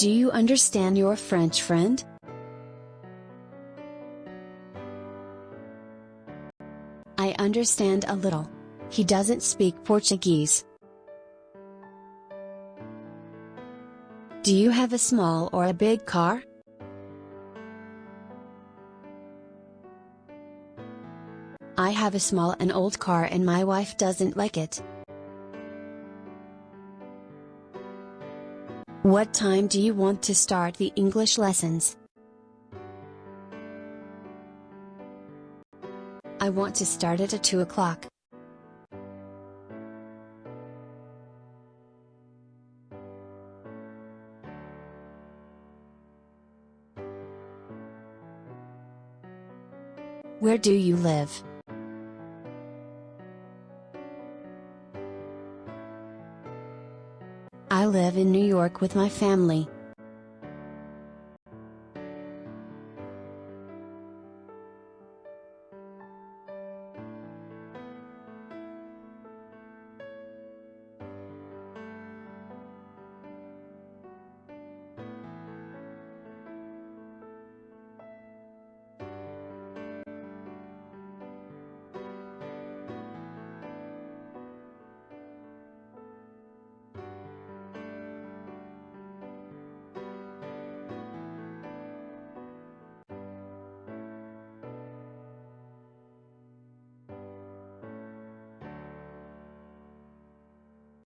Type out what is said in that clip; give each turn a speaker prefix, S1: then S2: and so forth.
S1: Do you understand your French friend? I understand a little. He doesn't speak Portuguese. Do you have a small or a big car? I have a small and old car and my wife doesn't like it. What time do you want to start the English lessons? I want to start it at 2 o'clock. Where do you live? I live in New York with my family.